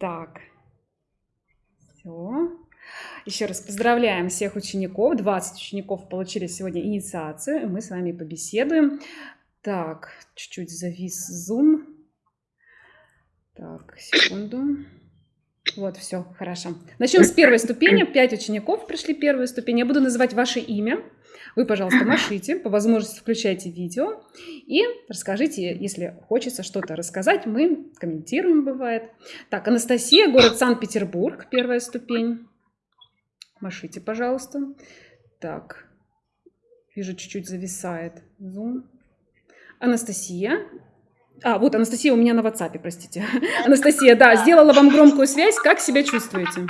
Так. Все. Еще раз поздравляем всех учеников. 20 учеников получили сегодня инициацию. Мы с вами побеседуем. Так, чуть-чуть завис зум. Так, секунду. Вот, все, хорошо. Начнем с первой ступени. Пять учеников пришли первую ступень. Я буду называть ваше имя. Вы, пожалуйста, машите, по возможности включайте видео и расскажите, если хочется что-то рассказать, мы комментируем, бывает. Так, Анастасия, город Санкт-Петербург, первая ступень. Машите, пожалуйста. Так, вижу, чуть-чуть зависает зум. Анастасия. А, вот Анастасия у меня на WhatsApp, простите. Анастасия, да, сделала вам громкую связь. Как себя чувствуете?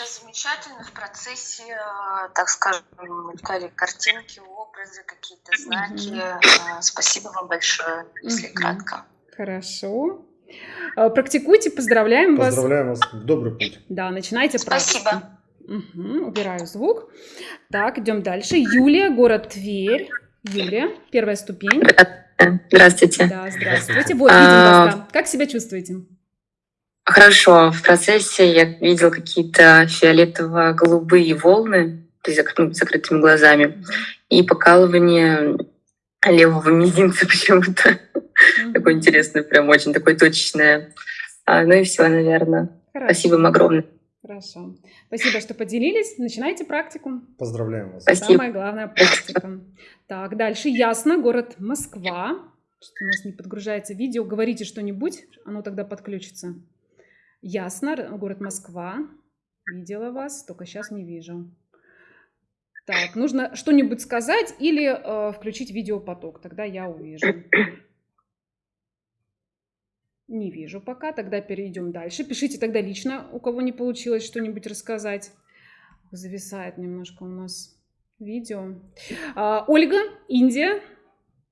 Себя замечательно в процессе, э, так скажем, мелькали картинки, образы, какие-то знаки. Угу. Спасибо вам большое, если угу. кратко. Хорошо. Э, практикуйте, поздравляем, поздравляем вас. Поздравляем вас. Добрый путь. Да, начинайте Спасибо. практику. Угу, убираю звук. Так, идем дальше. Юлия, город Тверь. Юлия, первая ступень. Здравствуйте. Да, здравствуйте. Вот, видим а... вас, да. Как себя чувствуете? Хорошо. В процессе я видел какие-то фиолетово-голубые волны, то есть ну, закрытыми глазами, и покалывание левого мизинца почему-то. Mm-hmm. Такое интересное, прям очень такое точечное. А, ну и все, наверное. Хорошо. Спасибо вам огромное. Хорошо. Спасибо, что поделились. Начинайте практику. Поздравляем вас. Спасибо. Самая главная практика. Так, дальше Ясно, город Москва. Что у нас не подгружается видео. Говорите что-нибудь, оно тогда подключится. Ясно, город Москва. Видела вас, только сейчас не вижу. Так, нужно что-нибудь сказать или э, включить видеопоток, тогда я увижу. Не вижу пока, тогда перейдем дальше. Пишите тогда лично, у кого не получилось что-нибудь рассказать. Зависает немножко у нас видео. А, Ольга, Индия.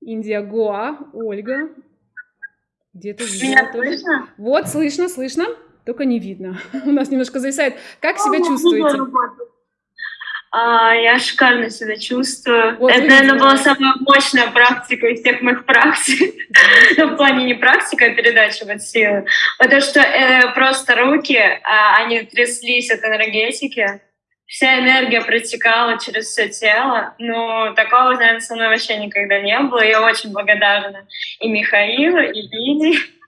Индия, Гоа. Ольга. Где-то тоже. Слышно? Вот, слышно, слышно только не видно. У нас немножко зависает. Как себя чувствуете? А, я шикарно себя чувствую. Вот, Это, наверное, была самая мощная практика из всех моих практик. ну, в плане не практика, а передача вот силы. Потому что э, просто руки, э, они тряслись от энергетики. Вся энергия протекала через все тело. Ну, такого, наверное, со мной вообще никогда не было. Я очень благодарна и Михаилу, и Лидии.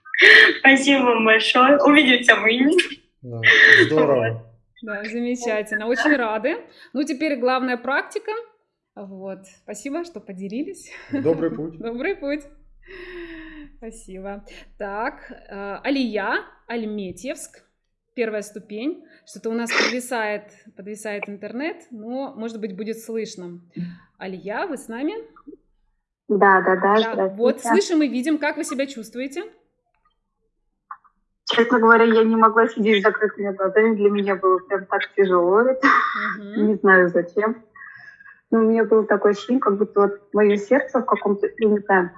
Спасибо вам большое. Увидимся в Индии. Да, здорово. Да, замечательно. Очень рады. Ну, теперь главная практика. Вот. Спасибо, что поделились. Добрый путь. Добрый путь. Спасибо. Так, э, Алия, Альметьевск. Первая ступень. Что-то у нас подвисает, подвисает интернет, но, может быть, будет слышно. Алия, вы с нами? Да, да, да. да вот, слышим и видим. Как вы себя чувствуете? Честно говоря, я не могла сидеть с закрытыми глазами. Для меня было прям так тяжело это. Uh-huh. Не знаю зачем. Но у меня было такое ощущение, как будто вот мое сердце в каком-то, я не знаю,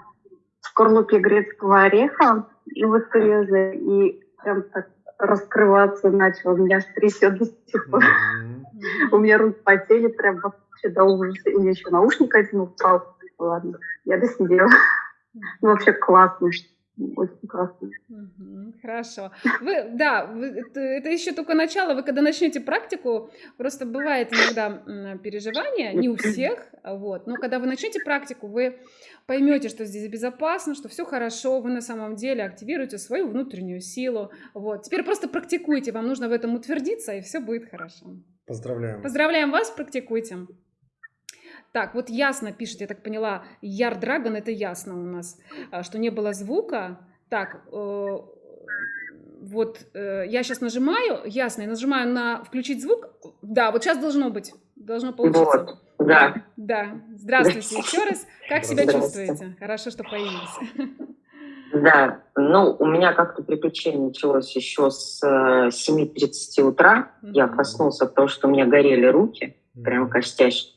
в скорлупе грецкого ореха и и прям так раскрываться начало. Меня аж трясет до сих пор. У меня руки потели прям вообще до ужаса. И еще наушник один упал. Ладно, я досидела. Ну, вообще классно очень классно. хорошо. Вы, да, вы, это, это еще только начало. Вы когда начнете практику, просто бывает иногда переживания, не у всех, вот, но когда вы начнете практику, вы поймете, что здесь безопасно, что все хорошо, вы на самом деле активируете свою внутреннюю силу. Вот. Теперь просто практикуйте, вам нужно в этом утвердиться, и все будет хорошо. Поздравляем. Поздравляем вас, практикуйте. Так, вот ясно пишет, я так поняла, Яр Драгон, это ясно у нас, а, что не было звука. Так, э, вот э, я сейчас нажимаю, ясно, я нажимаю на включить звук. Да, вот сейчас должно быть, должно получиться. Вот, да. Да, здравствуйте еще раз. Как себя чувствуете? Хорошо, что появились. Да, ну, у меня как-то приключение началось еще с 7.30 э, утра. Я проснулся от того, что у меня горели руки, прям костяшки.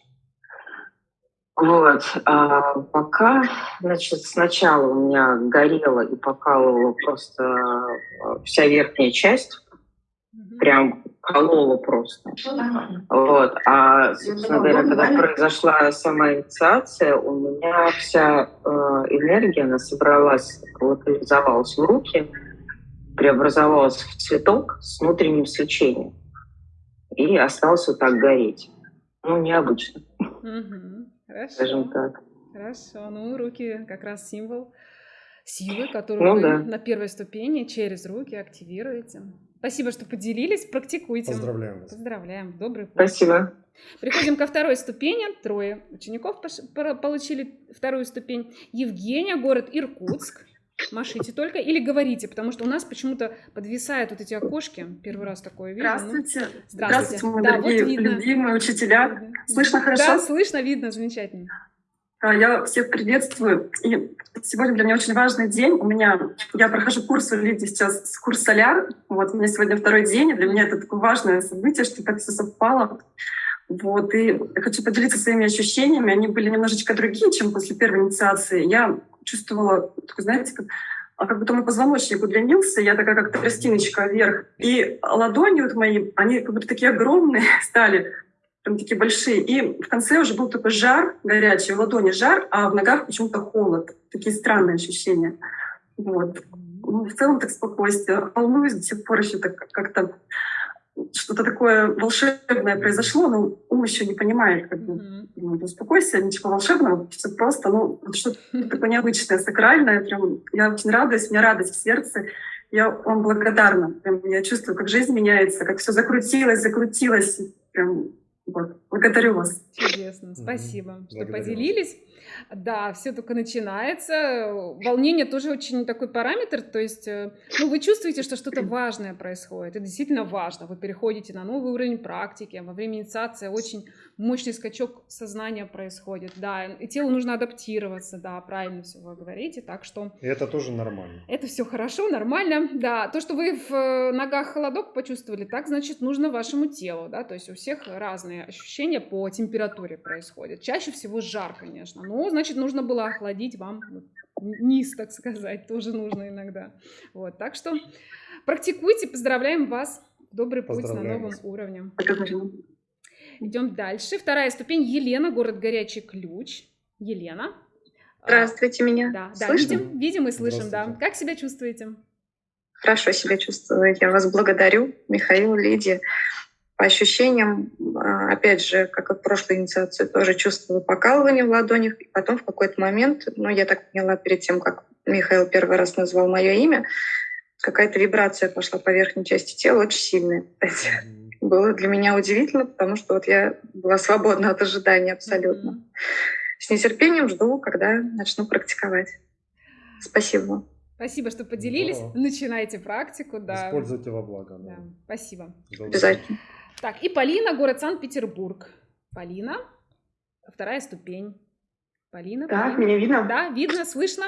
Вот. А пока, значит, сначала у меня горела и покалывала просто а, вся верхняя часть, прям кололо просто. Вот. А, собственно говоря, когда произошла сама инициация, у меня вся э, энергия, она собралась, локализовалась в руки, преобразовалась в цветок с внутренним свечением. И остался вот так гореть. Ну, необычно. Угу. Хорошо. Скажем так. Хорошо. Ну, руки как раз символ силы, которую ну, вы да. на первой ступени через руки активируете. Спасибо, что поделились. Практикуйте. Поздравляем вас. Поздравляем. Добрый путь. Спасибо. Приходим ко второй ступени. Трое учеников получили вторую ступень. Евгения, город Иркутск. Машите только или говорите, потому что у нас почему-то подвисают вот эти окошки. Первый раз такое вижу. Здравствуйте. Ну, здравствуйте. Здравствуйте, мои да, дорогие, вот видно. любимые учителя. Слышно хорошо? Да, слышно, видно, замечательно. А, я всех приветствую. И сегодня для меня очень важный день. У меня я прохожу курс, вы видите сейчас курс Соляр. Вот у меня сегодня второй день, и для меня это такое важное событие, что так все совпало. Вот, и хочу поделиться своими ощущениями. Они были немножечко другие, чем после первой инициации. Я чувствовала, такой, знаете, как, а как будто мой позвоночник удлинился, я такая как тростиночка вверх. И ладони вот мои, они как будто такие огромные стали прям такие большие. И в конце уже был такой жар горячий, в ладони жар, а в ногах почему-то холод. Такие странные ощущения. Вот. Ну, в целом так спокойствие. Волнуюсь до сих пор еще так как-то что-то такое волшебное произошло, но ум еще не понимает, как бы, mm-hmm. успокойся, ничего волшебного, все просто, ну, что-то такое необычное, сакральное, прям, я очень радуюсь, у меня радость в сердце, я вам благодарна, прям, я чувствую, как жизнь меняется, как все закрутилось, закрутилось, прям, вот. Благодарю вас. Чудесно. Спасибо, mm-hmm. что Благодарю поделились. Да, все только начинается. Волнение тоже очень такой параметр. То есть, э, ну, вы чувствуете, что что-то важное происходит. Это действительно важно. Вы переходите на новый уровень практики. Во время инициации очень мощный скачок сознания происходит. Да, и телу нужно адаптироваться. Да, правильно все вы говорите. Так что... И это тоже нормально. Это все хорошо, нормально. Да, то, что вы в э, ногах холодок почувствовали, так, значит, нужно вашему телу. Да, то есть у всех разные ощущения по температуре происходят. Чаще всего жар, конечно. Но ну, значит, нужно было охладить вам низ, так сказать, тоже нужно иногда. Вот, так что практикуйте, поздравляем вас. Добрый путь на новом уровне. Идем дальше. Вторая ступень. Елена, город Горячий Ключ. Елена. Здравствуйте, меня. Да, да видим, видим и слышим, да. Как себя чувствуете? Хорошо себя чувствую. Я вас благодарю, Михаил, Лидия. По ощущениям, а, опять же, как и в прошлой инициации, тоже чувствовала покалывание в ладонях. И потом в какой-то момент, ну, я так поняла перед тем, как Михаил первый раз назвал мое имя, какая-то вибрация пошла по верхней части тела, очень сильная. Было для меня удивительно, потому что вот я была свободна от ожидания абсолютно. С нетерпением жду, когда начну практиковать. Спасибо Спасибо, что поделились. Да. Начинайте практику. Да. Используйте во благо. Да. Да. Спасибо. Обязательно. Так, и Полина, город Санкт-Петербург. Полина, вторая ступень. Полина. Так, Полина. меня видно? Да, видно, слышно.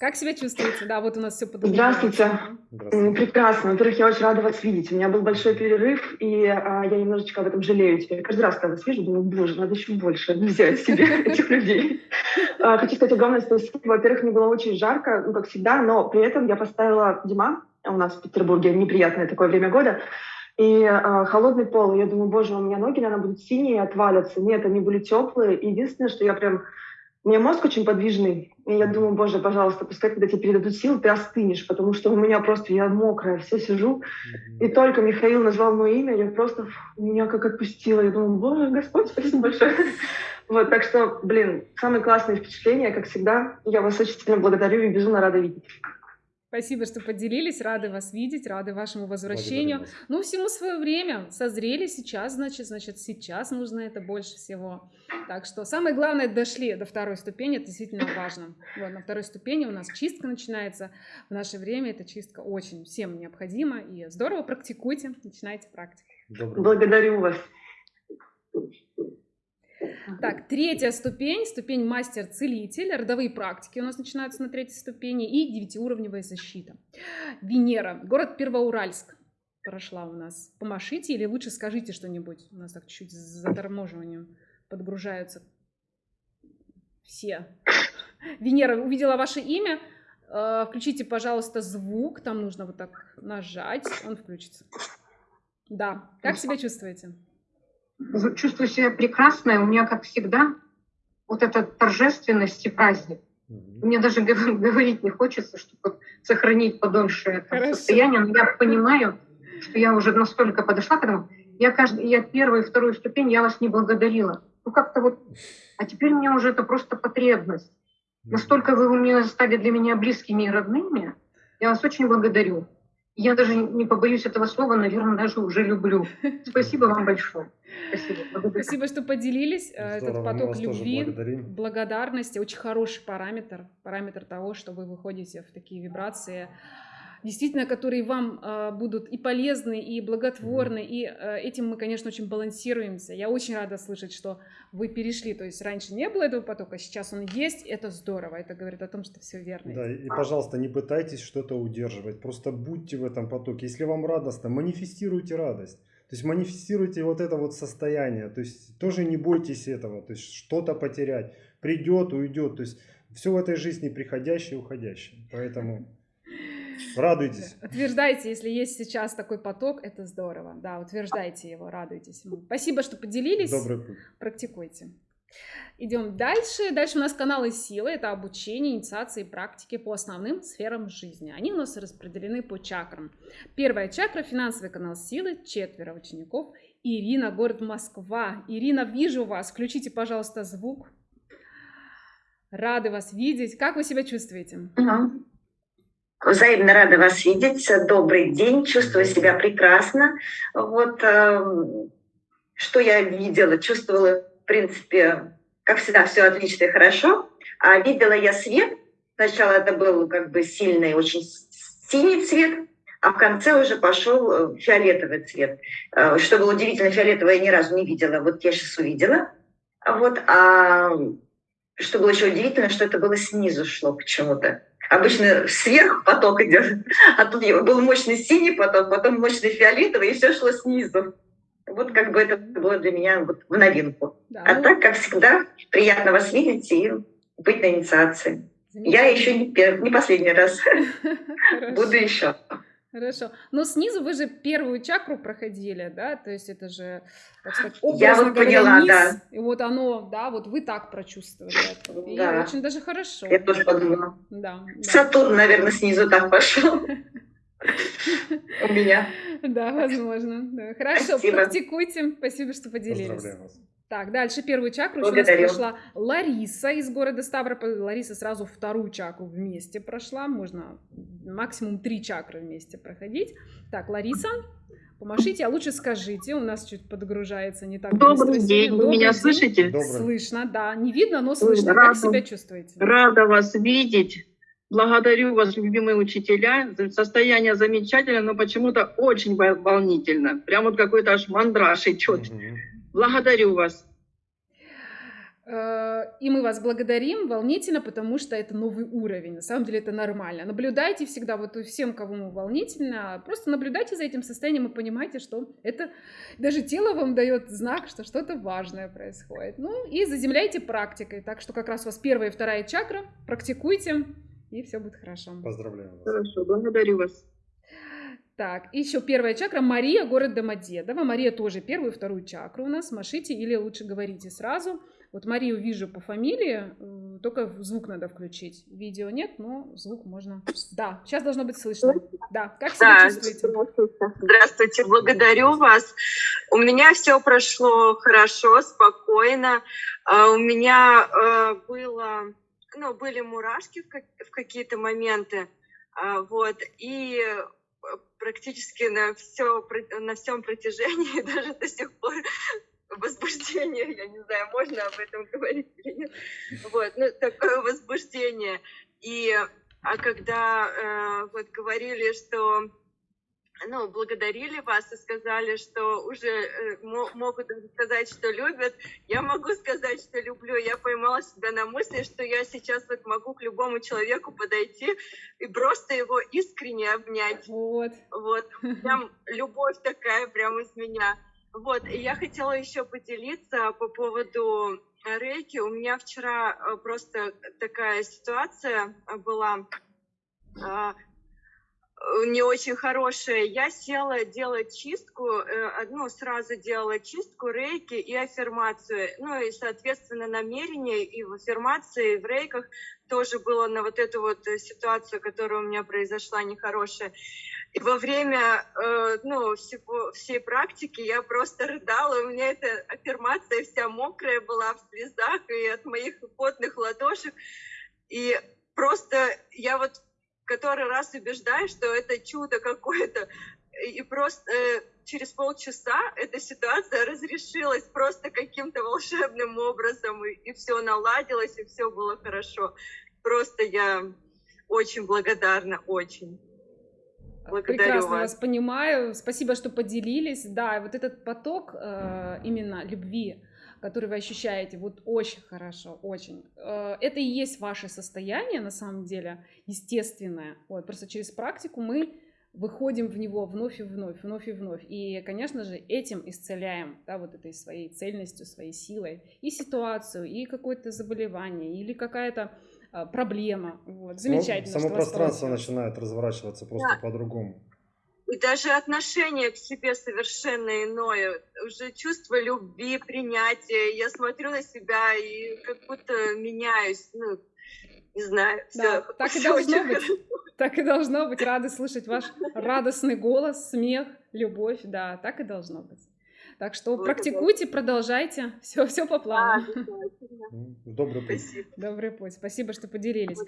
Как себя чувствуете? Да, вот у нас все подобрано. Здравствуйте. Здравствуйте. Прекрасно. Во-первых, я очень рада вас видеть. У меня был большой перерыв, и а, я немножечко об этом жалею теперь. Каждый раз, когда вас вижу, думаю, боже, надо еще больше взять себе этих людей. А, хочу сказать огромное спасибо. Во-первых, мне было очень жарко, ну, как всегда, но при этом я поставила Дима, у нас в Петербурге неприятное такое время года, и э, холодный пол. Я думаю, боже, у меня ноги, наверное, будут синие отвалятся. Нет, они были теплые. Единственное, что я прям... У меня мозг очень подвижный. И я думаю, боже, пожалуйста, пускай, когда тебе передадут силы, ты остынешь, потому что у меня просто, я мокрая, все сижу. И только Михаил назвал мое имя, я просто, меня как отпустила. Я думаю, боже, Господь, спасибо большое. Вот, так что, блин, самые классные впечатления, как всегда. Я вас очень сильно благодарю и безумно рада видеть. Спасибо, что поделились. Рады вас видеть, рады вашему возвращению. Ну, всему свое время. Созрели сейчас, значит, значит, сейчас нужно это больше всего. Так что самое главное, дошли до второй ступени, это действительно важно. Вот, на второй ступени у нас чистка начинается. В наше время эта чистка очень всем необходима. И здорово, практикуйте, начинайте практику. Благодарю вас. Так, третья ступень, ступень мастер-целитель, родовые практики у нас начинаются на третьей ступени и девятиуровневая защита. Венера, город Первоуральск прошла у нас. Помашите или лучше скажите что-нибудь. У нас так чуть-чуть с заторможиванием подгружаются все. Венера, увидела ваше имя. Э, включите, пожалуйста, звук. Там нужно вот так нажать, он включится. Да. Как себя чувствуете? Чувствую себя прекрасно. У меня, как всегда, вот эта торжественность и праздник. Мне даже говорить не хочется, чтобы сохранить подольше это состояние. Но я понимаю, что я уже настолько подошла к этому. Я, каждый, я первую и вторую ступень, я вас не благодарила. Ну как-то вот... А теперь мне уже это просто потребность. Настолько вы у меня стали для меня близкими и родными. Я вас очень благодарю. Я даже не побоюсь этого слова, наверное, даже уже люблю. Спасибо вам большое. Спасибо, Спасибо что поделились. Э, Здорово, Этот поток любви, благодарности, очень хороший параметр, параметр того, что вы выходите в такие вибрации действительно, которые вам э, будут и полезны, и благотворны, mm-hmm. и э, этим мы, конечно, очень балансируемся. Я очень рада слышать, что вы перешли, то есть раньше не было этого потока, сейчас он есть, это здорово, это говорит о том, что все верно. Да, и, пожалуйста, не пытайтесь что-то удерживать, просто будьте в этом потоке. Если вам радостно, манифестируйте радость. То есть манифестируйте вот это вот состояние, то есть тоже не бойтесь этого, то есть что-то потерять, придет, уйдет, то есть все в этой жизни приходящее и уходящее, поэтому... Радуйтесь. Утверждайте, если есть сейчас такой поток, это здорово. Да, утверждайте его, радуйтесь. Спасибо, что поделились. Добрый путь. Практикуйте. Идем дальше. Дальше у нас каналы силы. Это обучение, инициации, практики по основным сферам жизни. Они у нас распределены по чакрам. Первая чакра – финансовый канал силы. Четверо учеников. Ирина, город Москва. Ирина, вижу вас. Включите, пожалуйста, звук. Рады вас видеть. Как вы себя чувствуете? Uh-huh. Взаимно рада вас видеть. Добрый день. Чувствую себя прекрасно. Вот э, что я видела, чувствовала, в принципе, как всегда, все отлично и хорошо. А видела я свет. Сначала это был как бы сильный, очень синий цвет, а в конце уже пошел э, фиолетовый цвет. Э, что было удивительно, фиолетовое я ни разу не видела. Вот я сейчас увидела. Вот, а что было еще удивительно, что это было снизу шло почему-то обычно сверху поток идет, а тут был мощный синий поток, потом мощный фиолетовый, и все шло снизу. Вот как бы это было для меня вот в новинку. Да. А так, как всегда, приятно вас видеть и быть на инициации. Я еще не, не последний раз. Буду еще. Хорошо. Но снизу вы же первую чакру проходили, да? То есть это же, так сказать, Я вот говоря, поняла, низ, да. И вот оно, да, вот вы так прочувствовали это. И да. очень даже хорошо. Я тоже подумала. Да. Сатурн, да. наверное, снизу так пошел. У меня. Да, возможно. Хорошо, практикуйте. Спасибо, что поделились. Поздравляю вас. Так, дальше первую чакру Благодарю. у нас прошла Лариса из города Ставрополь. Лариса сразу вторую чакру вместе прошла. Можно максимум три чакры вместе проходить. Так, Лариса, помашите, а лучше скажите. У нас чуть подгружается не так Добрый быстро. день, Добрый вы меня день. слышите? Добрый. Слышно, да. Не видно, но слышно. Рада, как себя чувствуете? Рада вас видеть. Благодарю вас, любимые учителя. Состояние замечательное, но почему-то очень волнительно. Прям вот какой-то аж мандраж идет. Угу. Благодарю вас. Э, и мы вас благодарим волнительно, потому что это новый уровень. На самом деле это нормально. Наблюдайте всегда, вот всем, кому волнительно, просто наблюдайте за этим состоянием и понимайте, что это даже тело вам дает знак, что что-то важное происходит. Ну и заземляйте практикой. Так что как раз у вас первая и вторая чакра. Практикуйте, и все будет хорошо. Поздравляю вас. Хорошо, благодарю вас. Так, еще первая чакра Мария, город Домодедово. Мария тоже первую и вторую чакру у нас. Машите или лучше говорите сразу. Вот Марию вижу по фамилии, э, только звук надо включить. Видео нет, но звук можно... Да, сейчас должно быть слышно. Да, как себя да, чувствуете? Здравствуйте, благодарю вас. У меня все прошло хорошо, спокойно. А, у меня э, было, ну, были мурашки в какие-то моменты. А, вот, и практически на, все, на всем протяжении, даже до сих пор возбуждение, я не знаю, можно об этом говорить или нет, вот, ну, такое возбуждение. И, а когда э, вот говорили, что ну, благодарили вас и сказали, что уже э, могут сказать, что любят. Я могу сказать, что люблю. Я поймала себя на мысли, что я сейчас вот могу к любому человеку подойти и просто его искренне обнять. Вот. Вот. Прям любовь такая прям из меня. Вот. И я хотела еще поделиться по поводу рейки. У меня вчера э, просто такая ситуация была а, не очень хорошее. Я села делать чистку, э, ну, сразу делала чистку, рейки и аффирмацию. Ну, и, соответственно, намерение и в аффирмации, и в рейках тоже было на вот эту вот ситуацию, которая у меня произошла нехорошая. И во время э, ну, всего, всей практики я просто рыдала, у меня эта аффирмация вся мокрая была в слезах и от моих потных ладошек. И просто я вот который раз убеждаюсь, что это чудо какое-то. И просто э, через полчаса эта ситуация разрешилась просто каким-то волшебным образом, и, и все наладилось, и все было хорошо. Просто я очень благодарна, очень. Благодарю Прекрасно вас. вас понимаю. Спасибо, что поделились. Да, вот этот поток э, именно любви, который вы ощущаете, вот очень хорошо, очень. Э, это и есть ваше состояние, на самом деле, естественное. Вот, просто через практику мы выходим в него вновь и вновь, вновь и вновь. И, конечно же, этим исцеляем, да, вот этой своей цельностью, своей силой и ситуацию, и какое-то заболевание, или какая-то а, проблема. Вот. Замечательно. Само, само пространство начинает разворачиваться просто да. по-другому. И даже отношение к себе совершенно иное. Уже чувство любви, принятия. Я смотрю на себя и как будто меняюсь. Ну, не знаю. Да, все, так и должно быть. Так и должно быть. Рада слышать ваш радостный голос, смех, любовь. Да, так и должно быть. Так что вот практикуйте, это. продолжайте. Все, все по плану. Добрый путь. Добрый путь. Спасибо, что поделились.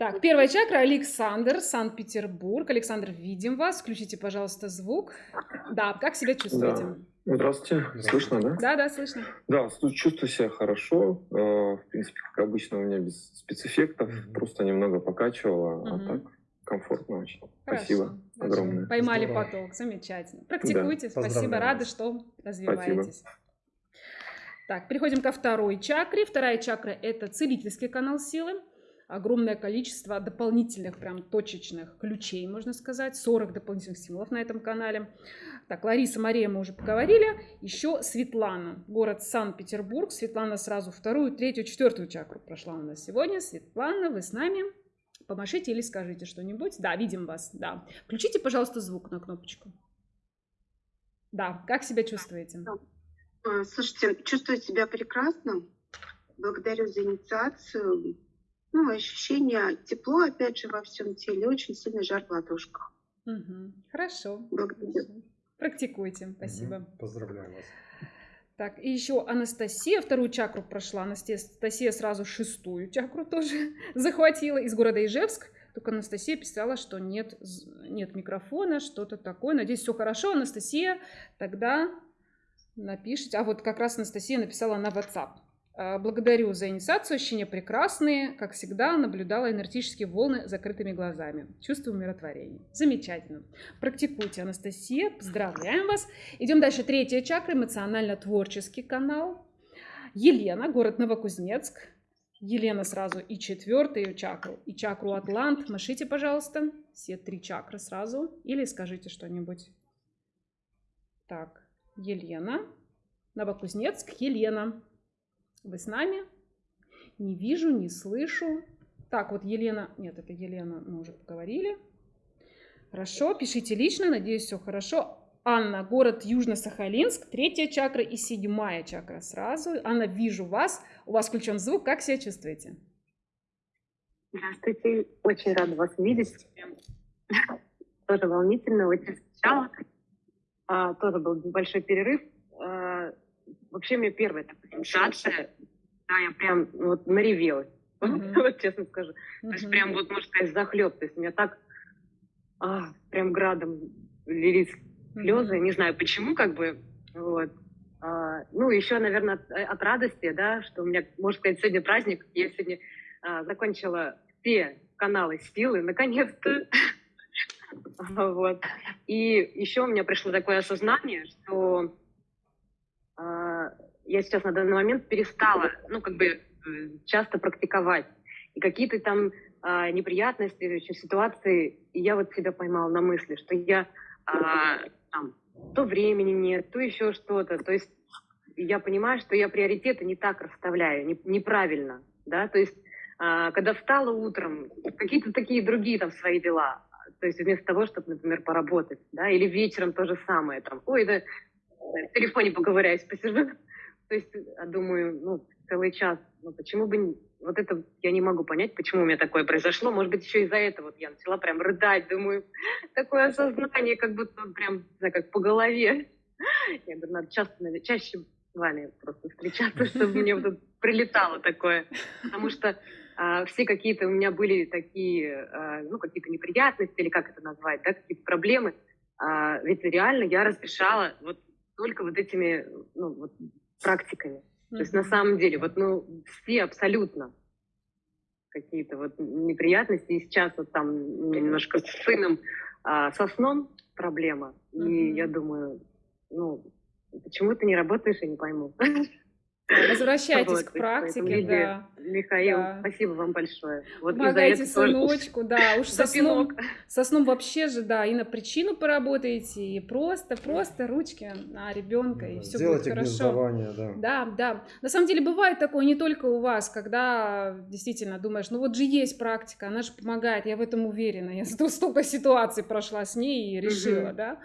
Так, первая чакра Александр, Санкт-Петербург. Александр, видим вас. Включите, пожалуйста, звук. Да, как себя чувствуете? Да. Здравствуйте. Слышно, да? Да, да, слышно. Да, чувствую себя хорошо. Э, в принципе, как обычно, у меня без спецэффектов. Просто немного покачивало, а так комфортно очень. Хорошо. Спасибо огромное. Поймали Здорово. поток, замечательно. Практикуйте, да, спасибо, рады, что развиваетесь. Спасибо. Так, переходим ко второй чакре. Вторая чакра – это целительский канал силы. Огромное количество дополнительных, прям точечных ключей, можно сказать. 40 дополнительных символов на этом канале. Так, Лариса, Мария мы уже поговорили. Еще Светлана, город Санкт-Петербург. Светлана сразу вторую, третью, четвертую чакру прошла у нас сегодня. Светлана, вы с нами? Помашите или скажите что-нибудь. Да, видим вас, да. Включите, пожалуйста, звук на кнопочку. Да, как себя чувствуете? А, слушайте, чувствую себя прекрасно. Благодарю за инициацию. Ну, ощущение тепло, опять же, во всем теле, очень сильный жар в ладошках. Угу. Хорошо. Благодарю. Практикуйте. Спасибо. Угу. Поздравляю вас. Так, и еще Анастасия вторую чакру прошла. Анастасия сразу шестую чакру тоже захватила из города Ижевск. Только Анастасия писала, что нет, нет микрофона, что-то такое. Надеюсь, все хорошо. Анастасия, тогда напишите. А вот как раз Анастасия написала на WhatsApp. А, благодарю за инициацию, ощущения прекрасные. Как всегда, наблюдала энергетические волны закрытыми глазами. Чувствую умиротворение. Замечательно. Практикуйте, Анастасия. Поздравляем вас. Идем дальше. Третья чакра, эмоционально-творческий канал. Елена, город Новокузнецк. Елена сразу и четвертую чакру, и чакру Атлант. Машите, пожалуйста, все три чакры сразу. Или скажите что-нибудь. Так, Елена. Новокузнецк, Елена. Вы с нами? Не вижу, не слышу. Так, вот Елена... Нет, это Елена, мы уже поговорили. Хорошо, пишите лично, надеюсь, все хорошо. Анна, город Южно-Сахалинск, третья чакра и седьмая чакра сразу. Анна, вижу вас, у вас включен звук, как себя чувствуете? Здравствуйте, очень рада вас видеть. Тоже волнительно, очень сначала. А, тоже был небольшой перерыв. Вообще мне первая такая сенсация, да, я прям вот наревелась, mm-hmm. вот честно скажу. Mm-hmm. То есть прям вот, можно сказать, захлеб. То есть у меня так а, прям градом лились слезы, mm-hmm. не знаю почему, как бы, вот. А, ну, еще, наверное, от, от радости, да, что у меня, можно сказать, сегодня праздник. Я сегодня а, закончила все каналы силы, наконец-то. вот. И еще у меня пришло такое осознание, что я сейчас на данный момент перестала, ну, как бы э, часто практиковать. И какие-то там а, неприятности, ситуации, и я вот себя поймала на мысли, что я а, там, то времени нет, то еще что-то. То есть я понимаю, что я приоритеты не так расставляю, не, неправильно, да, то есть а, когда встала утром, какие-то такие другие там свои дела, То есть вместо того, чтобы, например, поработать, да, или вечером то же самое, там, ой, да, в телефоне поговорясь, посижу. То есть, а думаю, ну, целый час, ну, почему бы, вот это я не могу понять, почему у меня такое произошло. Может быть, еще из-за этого вот я начала прям рыдать, думаю, такое осознание, как будто прям, не знаю, как по голове. Я говорю, надо часто, чаще с вами просто встречаться, чтобы мне вот прилетало такое. Потому что а, все какие-то у меня были такие, а, ну, какие-то неприятности, или как это назвать, да, какие-то проблемы. А, ведь реально я разрешала вот только вот этими, ну, вот, практиками. Mm-hmm. То есть на самом деле, вот, ну, все абсолютно какие-то вот неприятности. И сейчас вот там немножко с сыном, а, со сном проблема. Mm-hmm. И я думаю, ну, почему ты не работаешь, я не пойму. Возвращайтесь вот, к практике, да. Михаил, да. спасибо вам большое. Вот Помогайте сыночку, да, уж со сном, со сном вообще же, да, и на причину поработаете, и просто, просто ручки на ребенка, и все будет хорошо. да. Да, да. На самом деле бывает такое не только у вас, когда действительно думаешь, ну вот же есть практика, она же помогает, я в этом уверена, я столько ситуаций прошла с ней и решила, угу. да.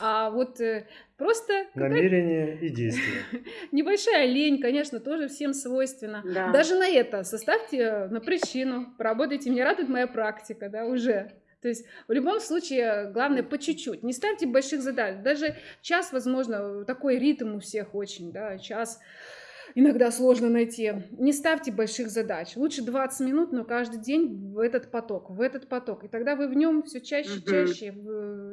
А вот э, Просто намерение и действие. Небольшая лень, конечно, тоже всем свойственна. Да. Даже на это составьте на причину, поработайте. Мне радует моя практика, да, уже. То есть в любом случае главное по чуть-чуть. Не ставьте больших задач. Даже час, возможно, такой ритм у всех очень, да, час иногда сложно найти. Не ставьте больших задач. Лучше 20 минут, но каждый день в этот поток, в этот поток. И тогда вы в нем все чаще, угу. чаще,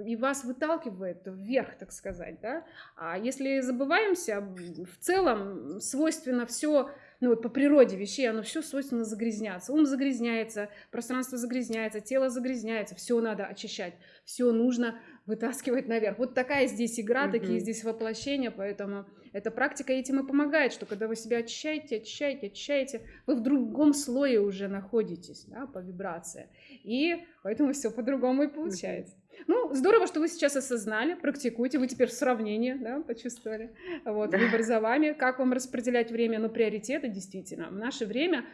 и вас выталкивает вверх, так сказать. Да? А если забываемся, в целом свойственно все ну вот по природе вещей, оно все свойственно загрязняться. Ум загрязняется, пространство загрязняется, тело загрязняется, все надо очищать, все нужно вытаскивать наверх. Вот такая здесь игра, mm такие здесь воплощения, поэтому эта практика этим и помогает, что когда вы себя очищаете, очищаете, очищаете, вы в другом слое уже находитесь, да, по вибрации. И поэтому все по-другому и получается. Ну, здорово, что вы сейчас осознали, практикуете, вы теперь в сравнении, да, почувствовали. Вот, да. выбор за вами. Как вам распределять время? Ну, приоритеты, действительно. В наше время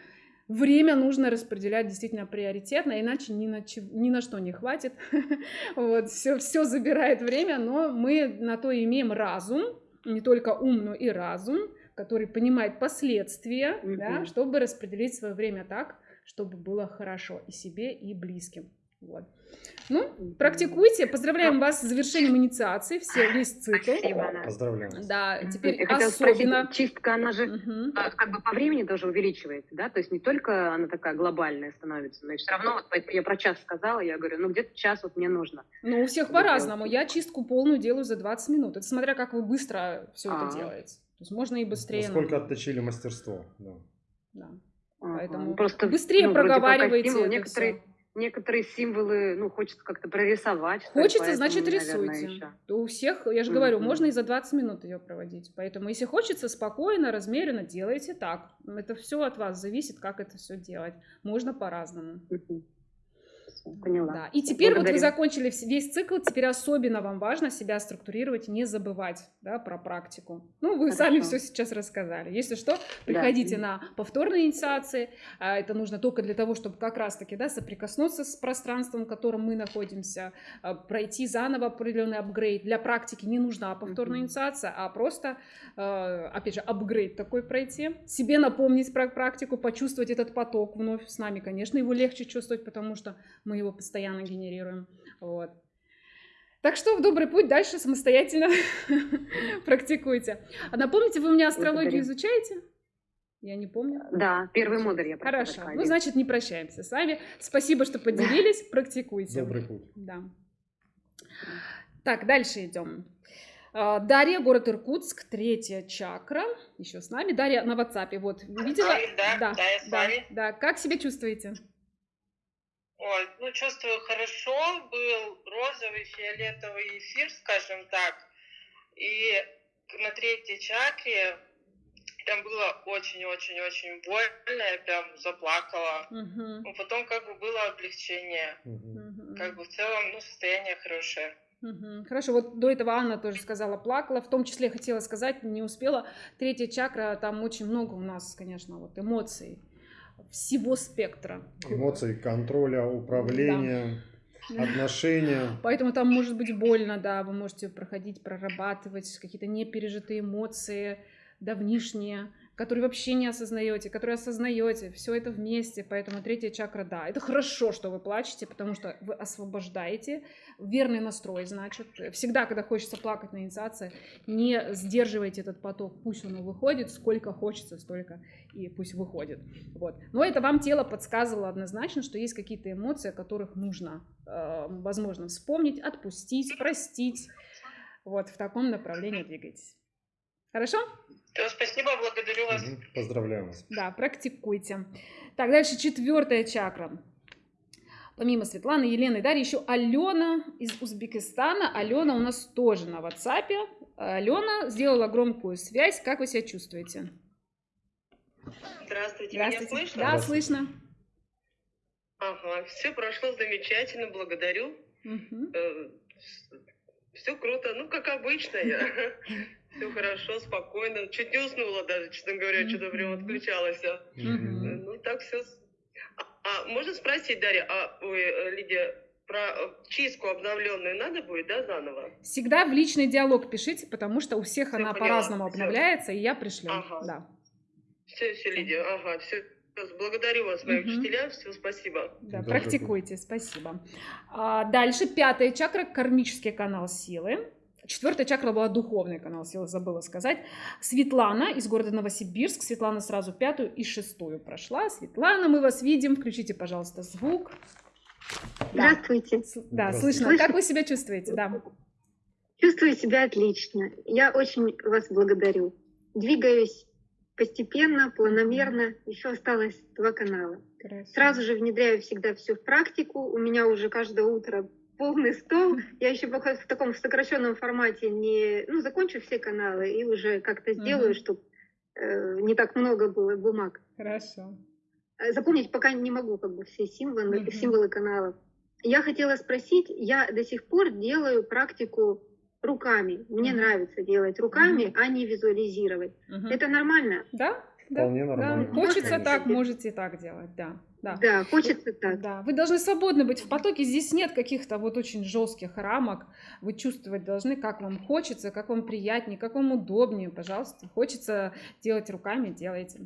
время нужно распределять действительно приоритетно, иначе ни на, ни на что не хватит. вот, все, все забирает время, но мы на то имеем разум, не только ум, но и разум, который понимает последствия, да, чтобы распределить свое время так, чтобы было хорошо и себе, и близким. Вот. Ну, практикуйте. Поздравляем вас с завершением инициации, все, весь цикл. Спасибо. Поздравляем. Да, теперь Я особенно... Спросить, чистка, она же угу. как бы по времени тоже увеличивается, да? То есть не только она такая глобальная становится, но и все равно, вот я про час сказала, я говорю, ну где-то час вот мне нужно. Ну, у всех по-разному. Я чистку полную делаю за 20 минут. Это смотря как вы быстро все а -а -а. это делаете. То есть можно и быстрее. Насколько отточили мастерство, да. Да. Поэтому Просто, быстрее ну, проговаривайте. Стимул, некоторые... Некоторые символы, ну, хочется как-то прорисовать. Хочется, значит, рисуйте. Наверное, У всех, я же говорю, mm-hmm. можно и за 20 минут ее проводить. Поэтому, если хочется, спокойно, размеренно делайте так. Это все от вас зависит, как это все делать. Можно по-разному. Mm-hmm. Поняла. Да. И теперь Благодарю. вот вы закончили весь цикл, теперь особенно вам важно себя структурировать, не забывать да, про практику. Ну, вы Хорошо. сами все сейчас рассказали. Если что, приходите да. на повторные инициации. А, это нужно только для того, чтобы как раз-таки да, соприкоснуться с пространством, в котором мы находимся, а, пройти заново определенный апгрейд. Для практики не нужна повторная инициация, а просто, а, опять же, апгрейд такой пройти. Себе напомнить про практику, почувствовать этот поток вновь с нами. Конечно, его легче чувствовать, потому что мы мы его постоянно генерируем. Вот. Так что в добрый путь дальше самостоятельно практикуйте. А напомните, вы у меня астрологию изучаете? Я не помню. Да, первый модуль я Хорошо. Ну, значит, не прощаемся с вами. Спасибо, что поделились. Практикуйте. Добрый путь. Да. Так, дальше идем. А, Дарья, город Иркутск, третья чакра, еще с нами. Дарья на WhatsApp, вот, видела? Да, да, да, да, да. Как себя чувствуете? Ой, ну чувствую хорошо, был розовый, фиолетовый эфир, скажем так, и на третьей чакре прям было очень-очень-очень больно, я прям заплакала. Угу. Ну, потом как бы было облегчение. Угу. Как бы в целом, ну, состояние хорошее. Угу. Хорошо, вот до этого Анна тоже сказала, плакала, в том числе хотела сказать, не успела. Третья чакра, там очень много у нас, конечно, вот эмоций всего спектра. Эмоций, контроля, управления. отношения. Поэтому там может быть больно, да, вы можете проходить, прорабатывать какие-то непережитые эмоции, давнишние, которые вообще не осознаете, которые осознаете, все это вместе, поэтому третья чакра, да, это хорошо, что вы плачете, потому что вы освобождаете, верный настрой, значит, всегда, когда хочется плакать на инициации, не сдерживайте этот поток, пусть он выходит, сколько хочется, столько и пусть выходит, вот. Но это вам тело подсказывало однозначно, что есть какие-то эмоции, о которых нужно, э, возможно, вспомнить, отпустить, простить, вот, в таком направлении двигайтесь. Хорошо? Да, спасибо, благодарю вас. Поздравляю вас. Да, практикуйте. Так, дальше четвертая чакра. Помимо Светланы, Елены и Дарьи, еще Алена из Узбекистана. Алена у нас тоже на WhatsApp. Алена сделала громкую связь. Как вы себя чувствуете? Здравствуйте, Здравствуйте. меня слышно? Да, слышно. Ага, все прошло замечательно, благодарю. Угу. Все круто, ну, как обычно я. Все хорошо, спокойно. Чуть не уснула даже, честно говоря, что-то прям отключалась. Ну, так все. А, а можно спросить, Дарья, а вы, Лидия, про чистку обновленную надо будет, да, заново? Всегда в личный диалог пишите, потому что у всех Всё она поняла, по-разному обновляется, и я пришлю. Ага. Да. Все, все, Лидия, ага, все. Благодарю вас, мои Мгм. учителя, все, спасибо. Да, практикуйте, спасибо. А, дальше пятая чакра, кармический канал силы. Четвертая чакра была духовный канал силы, забыла сказать. Светлана из города Новосибирск. Светлана сразу пятую и шестую прошла. Светлана, мы вас видим. Включите, пожалуйста, звук. Да. Здравствуйте. Да, слышно. Слышно? Как вы себя чувствуете? Да. Чувствую себя отлично. Я очень вас благодарю. Двигаюсь постепенно, планомерно. Еще осталось два канала. Сразу же внедряю всегда все в практику. У меня уже каждое утро полный стол. Я еще пока в таком сокращенном формате не, ну, закончу все каналы и уже как-то сделаю, Мгм. чтобы не так много было бумаг. Хорошо. Э, Запомнить пока не могу как бы все символы, Мгм. символы каналов. Я хотела спросить, я до сих пор делаю практику руками. Мне Мгм. нравится делать руками, а не визуализировать. Мгм. Это нормально? Да, да. Вполне Да, нормально. хочется Можно? так, можете и так делать, да. Да. Да, хочется так. Да, вы должны свободно быть в потоке. Здесь нет каких-то вот очень жестких рамок. Вы чувствовать должны, как вам хочется, как вам приятнее, как вам удобнее, пожалуйста. Хочется делать руками, делайте.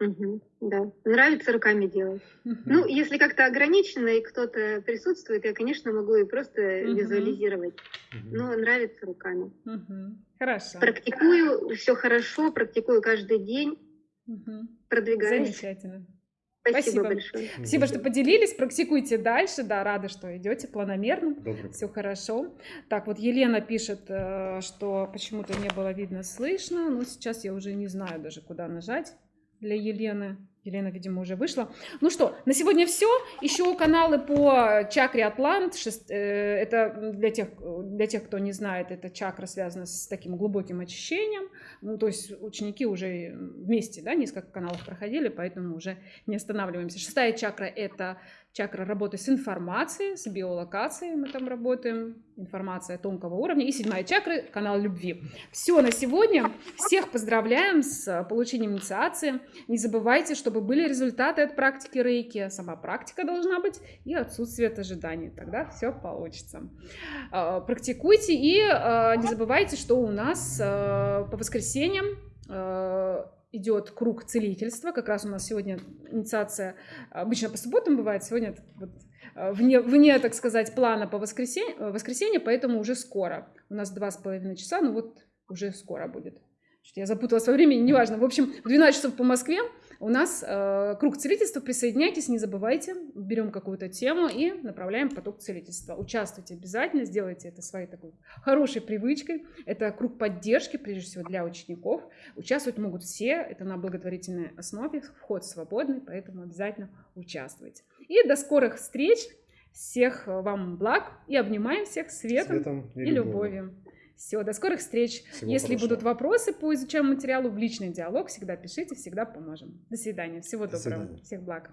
Мгм, да, нравится руками делать. Ну, если как-то ограничено и кто-то присутствует, я, конечно, могу и просто Мгм. визуализировать. Но нравится руками. Мгм. Хорошо. Практикую, все хорошо, практикую каждый день, Мгм. продвигаюсь. Замечательно. Спасибо, большое. Спасибо, что поделились. Практикуйте дальше. Да, рада, что идете планомерно. Добрый. Все хорошо. Так, вот Елена пишет, э, что почему-то не было видно, слышно. Но сейчас я уже не знаю даже, куда нажать для Елены. Елена, видимо, уже вышла. Ну что, на сегодня все. Еще каналы по чакре Атлант. Э, Это для тех, для тех, кто не знает, это чакра связана с таким глубоким очищением. Ну, то есть ученики уже вместе, да, несколько каналов проходили, поэтому уже не останавливаемся. Шестая чакра – это чакра работы с информацией, с биолокацией мы там работаем, информация тонкого уровня. И седьмая чакра – канал любви. Все на сегодня. Всех поздравляем с получением инициации. Не забывайте, чтобы были результаты от практики рейки. Сама практика должна быть и отсутствие от ожиданий. Тогда все получится. А, Практикуйте и а, не забывайте, что у нас по воскресеньям идет круг целительства. Как раз у нас сегодня инициация обычно по субботам бывает. Сегодня вот, а, вне, вне, так сказать, плана по воскресенье, воскресенье, поэтому уже скоро. У нас два с половиной часа, ну вот уже скоро будет. Что-то Я запуталась во времени, неважно. В общем, в 12 часов по Москве у нас э, круг целительства. Присоединяйтесь, не забывайте. Берем какую-то тему и направляем поток целительства. Участвуйте обязательно, сделайте это своей такой хорошей привычкой. Это круг поддержки, прежде всего, для учеников. Участвовать могут все. Это на благотворительной основе. Вход свободный, поэтому обязательно участвуйте. И до скорых встреч. Всех вам благ и обнимаем всех светом, Светом и и любовью. Все, до скорых встреч. Всего Если хорошего. будут вопросы по изучаемому материалу, в личный диалог всегда пишите, всегда поможем. До свидания. Всего До доброго. свидания. Всех благ.